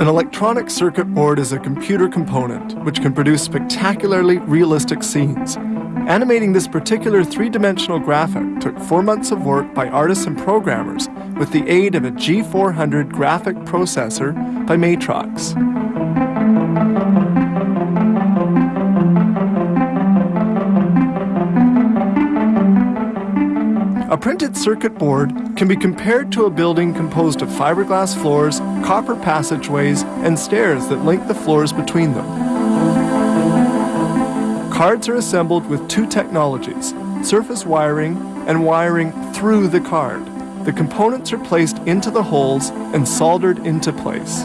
An electronic circuit board is a computer component which can produce spectacularly realistic scenes. Animating this particular three-dimensional graphic took four months of work by artists and programmers with the aid of a G400 graphic processor by Matrox. Circuit board can be compared to a building composed of fiberglass floors, copper passageways, and stairs that link the floors between them. Cards are assembled with two technologies, surface wiring and wiring through the card. The components are placed into the holes and soldered into place.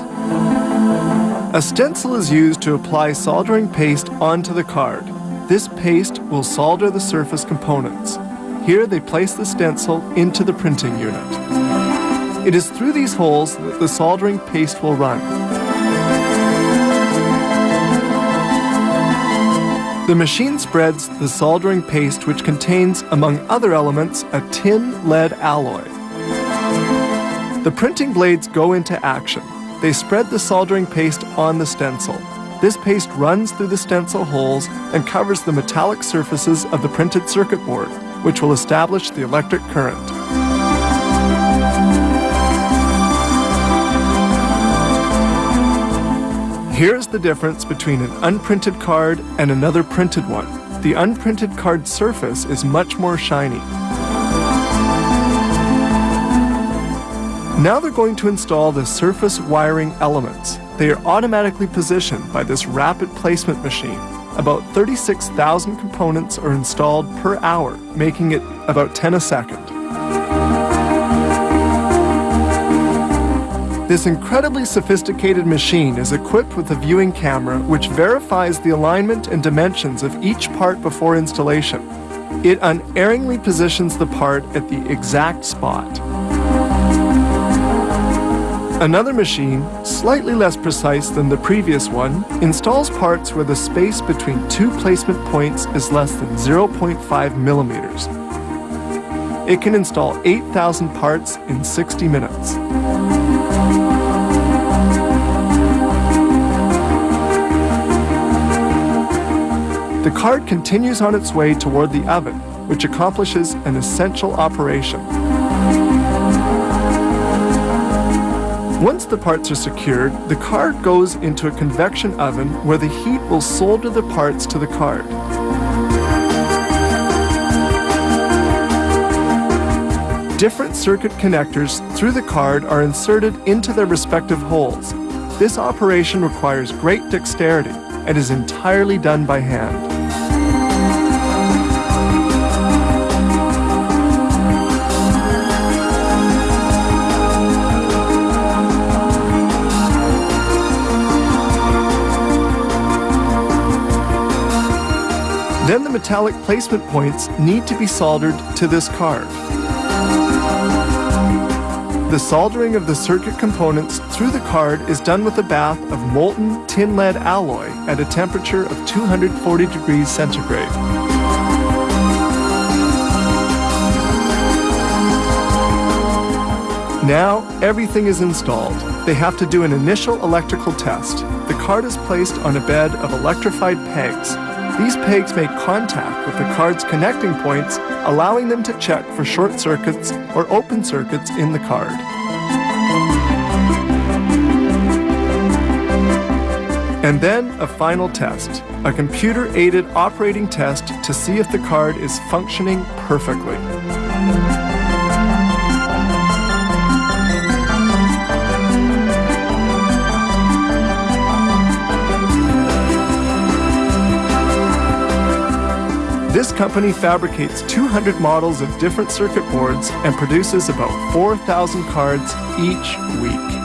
A stencil is used to apply soldering paste onto the card. This paste will solder the surface components. Here they place the stencil into the printing unit. It is through these holes that the soldering paste will run. The machine spreads the soldering paste which contains, among other elements, a tin lead alloy. The printing blades go into action. They spread the soldering paste on the stencil. This paste runs through the stencil holes and covers the metallic surfaces of the printed circuit board, which will establish the electric current. Here's the difference between an unprinted card and another printed one. The unprinted card surface is much more shiny. Now they're going to install the surface wiring elements. They are automatically positioned by this rapid placement machine. About 36,000 components are installed per hour, making it about 10 a second. This incredibly sophisticated machine is equipped with a viewing camera which verifies the alignment and dimensions of each part before installation. It unerringly positions the part at the exact spot. Another machine, slightly less precise than the previous one, installs parts where the space between two placement points is less than 0.5 millimeters. It can install 8,000 parts in 60 minutes. The card continues on its way toward the oven, which accomplishes an essential operation. Once the parts are secured, the card goes into a convection oven where the heat will solder the parts to the card. Different circuit connectors through the card are inserted into their respective holes. This operation requires great dexterity and is entirely done by hand. Then the metallic placement points need to be soldered to this card. The soldering of the circuit components through the card is done with a bath of molten tin lead alloy at a temperature of 240 degrees centigrade. Now everything is installed. They have to do an initial electrical test. The card is placed on a bed of electrified pegs these pegs make contact with the card's connecting points, allowing them to check for short circuits or open circuits in the card. And then a final test, a computer-aided operating test to see if the card is functioning perfectly. Company fabricates 200 models of different circuit boards and produces about 4,000 cards each week.